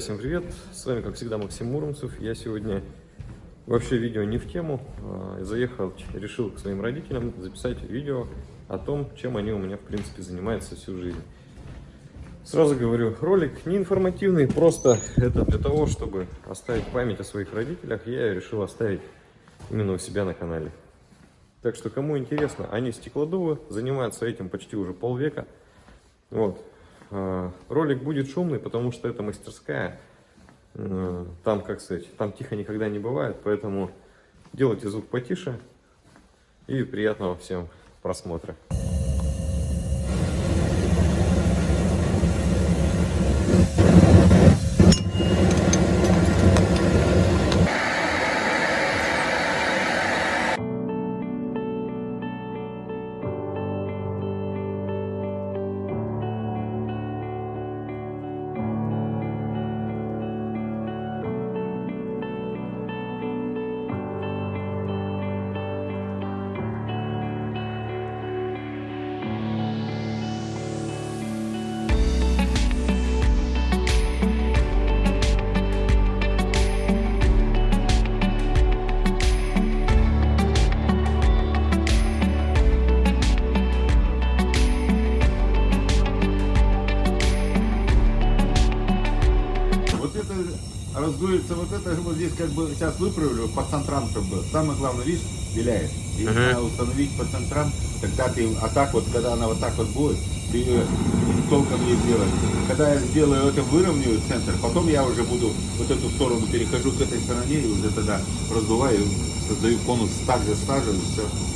Всем привет, с вами как всегда Максим Муромцев. Я сегодня вообще видео не в тему, а, заехал, решил к своим родителям записать видео о том, чем они у меня в принципе занимаются всю жизнь. Сразу говорю, ролик не информативный, просто это для того, чтобы оставить память о своих родителях, я решил оставить именно у себя на канале. Так что, кому интересно, они стеклодувы, занимаются этим почти уже полвека. Вот. А, Ролик будет шумный, потому что это мастерская. Э, Там, как сказать, там тихо никогда не бывает, поэтому делайте звук потише. И приятного всем просмотра. Раздуется, вот это вот здесь как бы сейчас выправлю, по центрам чтобы. Самое главное, видишь, виляет. И Мгм. надо установить по центрам, тогда ты, а так вот, когда она вот так вот будет, ты ее толком не сделаешь. Когда я сделаю это, выровняю центр, потом я уже буду вот эту сторону перехожу к этой стороне и уже тогда раздуваю, создаю конус так же и все.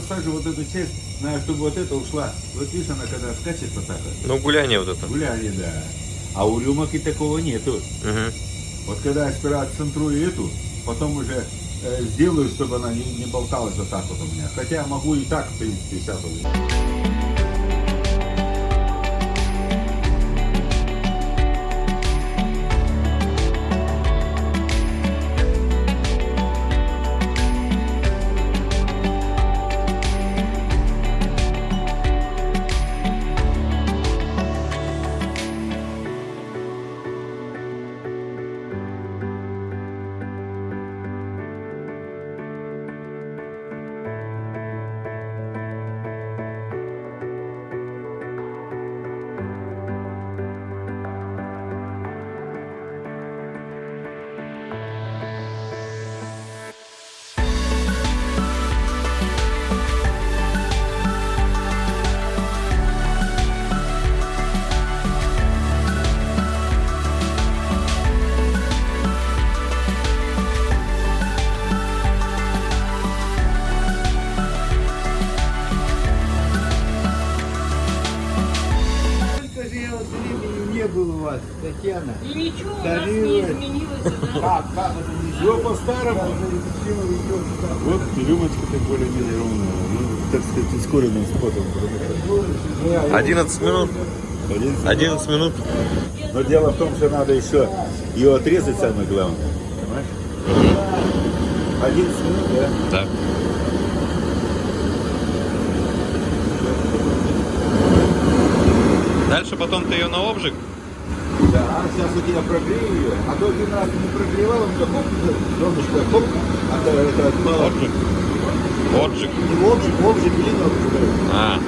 Когда сажу вот эту часть, знаю, чтобы вот это ушла. Вот видишь, она когда скачет вот так вот. Ну, гуляние вот это. Гуляние, да. А у рюмок и такого нету. Мгм. Вот когда я сперва центрую эту, потом уже э, сделаю, чтобы она не, не болталась вот так вот у меня. Хотя могу и так, в принципе, сейчас вот. Как, как это не Все по-старому. Вот рюмочка-то более-менее ровная. Ну, так сказать, ускоренным спотом. 11 минут. 11 минут. Но дело в том, что надо еще ее отрезать, самое главное. Понимаешь? 11 минут, да? Да. Дальше потом ты ее на обжиг. Сейчас вот я прогрею ее, а то один раз не прогревал, у меня хоп, донышко, хоп, а то это отпало. Обжиг. Отжиг. Не обжиг, обжиг, блин, обжиг. А,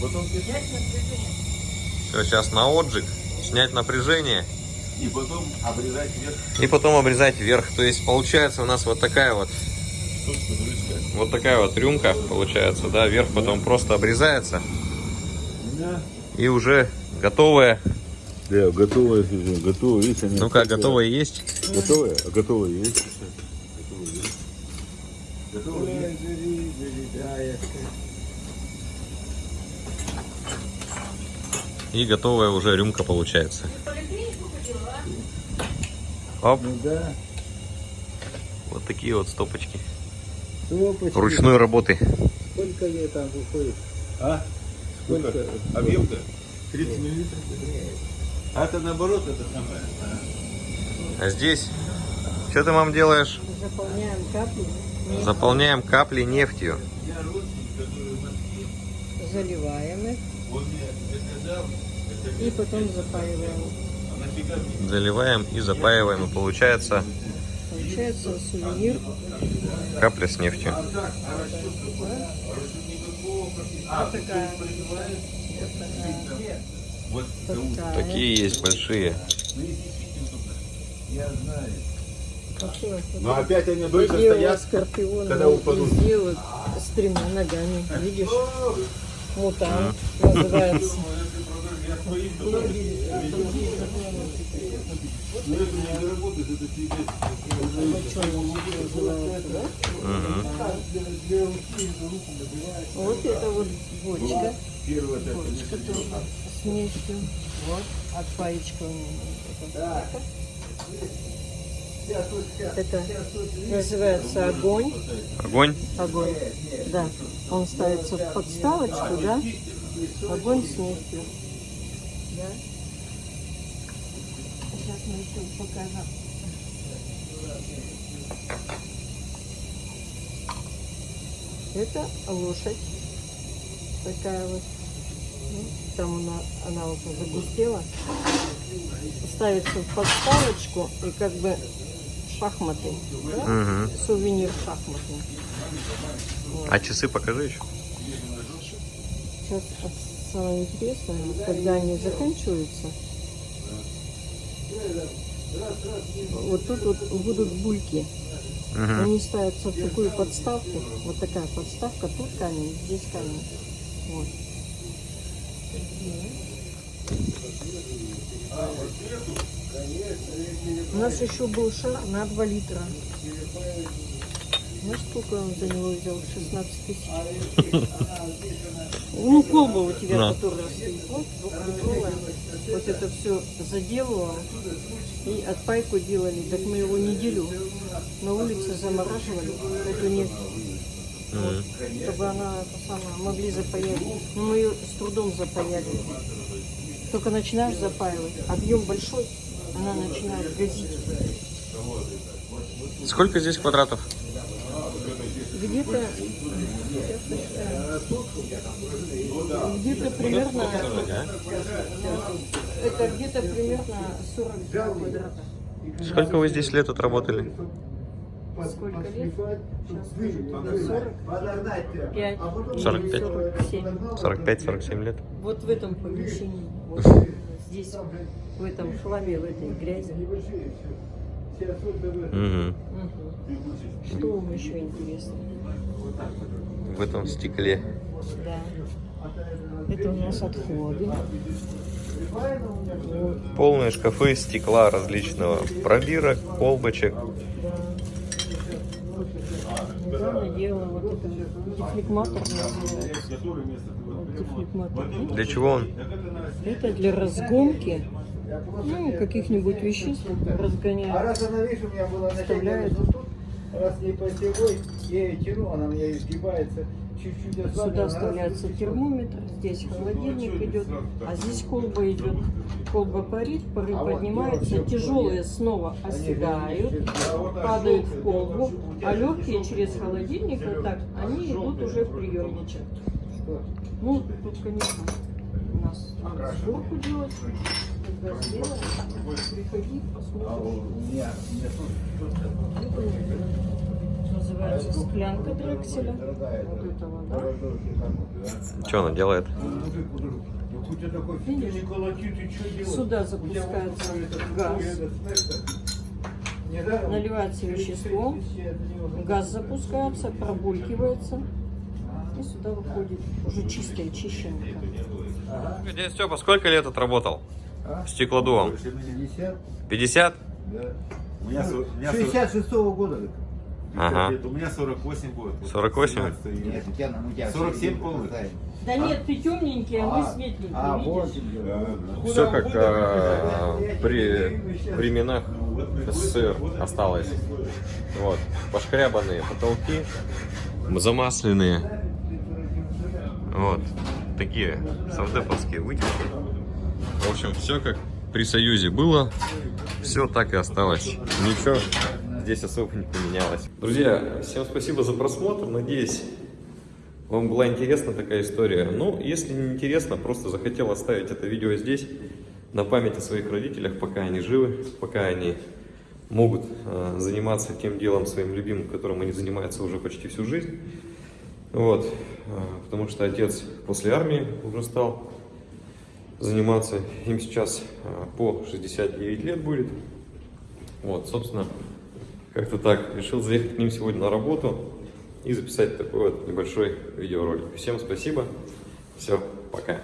Потом все, сейчас на отжиг. Снять напряжение. и потом обрезать вверх. И потом обрезать вверх. То есть получается у нас вот такая вот, вот такая вот рюмка получается, да, вверх потом просто обрезается. Да. И уже готовая. Да, готовая, готовая, видите, они Ну как, готовая есть? Готовая? А готовая есть? Готовая есть. И готовая уже рюмка получается. Оп, Ну да. вот такие вот стопочки. Стопочки. Ручной работы. Сколько ей там выходит? А? Сколько? Объем-то? 30 миллилитров? А это наоборот, это самое. А здесь, что ты, мам, делаешь? Заполняем капли. Заполняем капли нефтью. заливаем их и потом запаиваем. Заливаем и запаиваем. И получается Получается сувенир. капля с нефтью. Вот такая. Вот такая. Такие есть большие. Такие вот. Но опять они дольше у стоят. вас скорпионы когда упадут. вот с тремя ногами. Видишь? Мутант называется. Вот это вот бочка. Бочка тоже с нефтью. Вот, от паечка. Это называется огонь. Огонь. Огонь. Да. Он ставится в подставочку, да? Огонь с нефтью. Да. Еще покажем. Это лошадь. Такая вот. Ну, Там она, она уже загустела. Ставится в подставочку и как бы шахматы. Да? Мгм. Сувенир шахматный. А часы покажи еще. Сейчас самое интересное, когда они заканчиваются, вот тут вот будут бульки. Мгм. Они ставятся в такую подставку. Вот такая подставка. Тут камень, здесь камень. Вот. У нас еще был шар на 2 литра. Знаешь, сколько он за него взял? 16 тысяч. Ну, колба у тебя, Да. которая стоит, вот, двухлитровая. Вот это все заделывала. И отпайку делали. Так мы его неделю на улице замораживали, эту нефть. Чтобы она самое, могли запаять. Но мы ее с трудом запаяли. Только начинаешь запаивать, объем большой, она начинает газить. Сколько здесь квадратов? Где-то где-то примерно это где-то примерно 42 квадрата. Сколько вы здесь лет отработали? Сколько лет? Сейчас скажу тебе, 45 45. 47. 45-47 лет. Вот в этом помещении, вот здесь, в этом хламе, в этой грязи. Мгм. Что вам еще интересно? В этом стекле. Да. Это у нас отходы. Вот, Полные шкафы стекла различного. Пробирок, колбочек. да. Недавно делала вот это дефлегматор. Вот дефлегматор. Для чего он? Это для разгонки ну, каких-нибудь веществ А разгоняют. раз она, видишь, у меня была вот тут, раз не посевой, я ее тяну, она мне изгибается, чуть-чуть Сюда вставляется термометр, здесь холодильник идет, а здесь колба идет. Колба парит, пары поднимаются, тяжелые снова оседают, падают в колбу, а легкие через холодильник вот так, они идут уже в приемничек. Ну, тут, конечно, у нас сборку делать, приходи, Называется склянка Дрекселя. Вот да? Что она делает? Видишь? Сюда запускается газ. Наливается вещество, газ запускается, пробулькивается и сюда выходит уже чистая, чищенка. Дядя Степа, сколько лет отработал? А? Стеклодувом. 50, 50? да. У меня, со- у меня со- 66 года. это. Ага. У меня 48 год. 48? 17 июня. Нет, у тебя, ну, у тебя 47 все полных. Да нет, ты темненький, а мы светленькие, А, вот. видишь? Все как э, при временах СССР осталось. Вот. Пошкрябанные потолки, замасленные. Вот. Такие савдеповские вытяжки. В общем, все как при Союзе было, все так и осталось. Ничего здесь особо не поменялось. Друзья, всем спасибо за просмотр. Надеюсь, вам была интересна такая история. Ну, если не интересно, просто захотел оставить это видео здесь, на память о своих родителях, пока они живы, пока они могут э, заниматься тем делом своим любимым, которым они занимаются уже почти всю жизнь. Вот, э, потому что отец после армии уже стал заниматься, им сейчас э, по 69 лет будет. Вот, собственно, как-то так. Решил заехать к ним сегодня на работу и записать такой вот небольшой видеоролик. Всем спасибо. Все, пока.